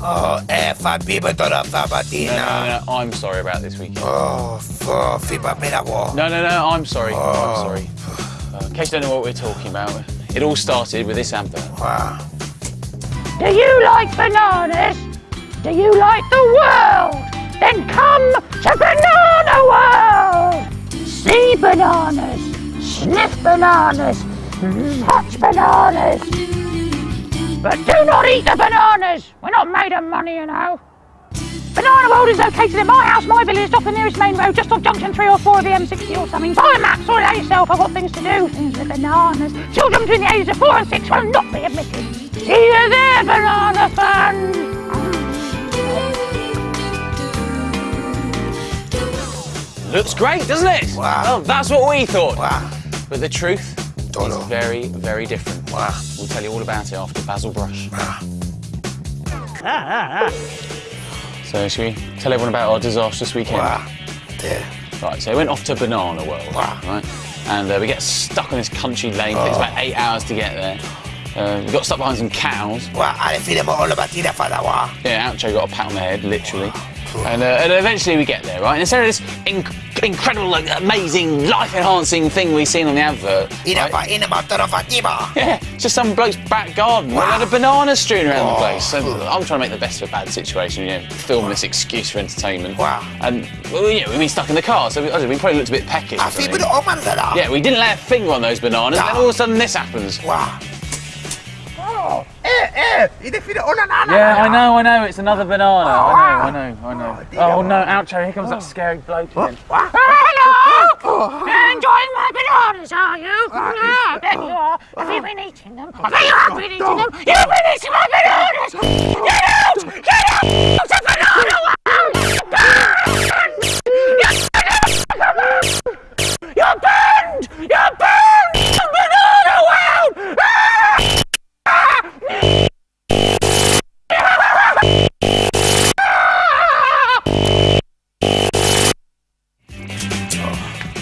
Oh, eh, fa biba dora fa No, no, no, no, I'm sorry about this weekend. Oh, for fiba mera wo. No, no, no, I'm sorry. Oh. I'm sorry. Uh, in case you don't know what we're talking about, it all started with this advert. Wow. Do you like bananas? Do you like the world? Then come to Banana World! See bananas, sniff bananas, touch bananas. But do not eat the bananas! We're not made of money, you know. Banana World is located in my house, my village, off the nearest main road, just off junction 3 or 4 of the M60 or something. Buy a map, sort it out yourself, I've got things to do. Things with bananas. Children between the ages of 4 and 6 will not be admitted. See you there, banana fans! Looks great, doesn't it? Wow. Well, that's what we thought. Wow. But the truth Todo. is very, very different. Wow. We'll tell you all about it after Basil Brush. So, shall we tell everyone about our disastrous weekend? Wow. There. Right, so we went off to Banana World, Wow. right? And uh, we get stuck on this country lane. Takes Oh. about eight hours to get there. Uh, we got stuck behind some cows. Wow, ale file mo all batina fa da wa. Yeah, Oucho got a pat on the head, literally. And, uh, and eventually we get there, right? And instead of this inc- incredible, amazing, life-enhancing thing we've seen on the advert, right? fa ina ma dora fa tiba. Yeah, just some bloke's back garden with a Wow. load of bananas strewn around the Oh. place. So I'm trying to make the best of a bad situation, you know, film this excuse for entertainment. Wow. And, well, you know, we've been stuck in the car, so we, I don't know, we probably looked a bit peckish. or A something. fiba do oman da da. Yeah, we didn't lay a finger on those bananas, No. and all of a sudden this happens. Wow. Oh, eh, ina file ona na na. Yeah, I know, I know, it's another banana. Oh, I know. I know, I know. dear. Oh no, Oucho, here comes that scary bloke again. Wow. Hello! Enjoying my bananas, are you? Yeah, I bet you are. Have you been eating them? I bet you have been eating them. You've been eating my bananas! Get out! Get out!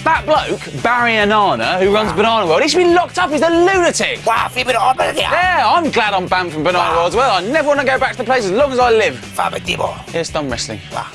That bloke, Barry Anana, who runs Banana World, he should be locked up, he's a lunatic! Wow, fiba do oman. Yeah, I'm glad I'm banned from Banana World as well. I never want to go back to the place as long as I live. Here's thumb wrestling. Wow.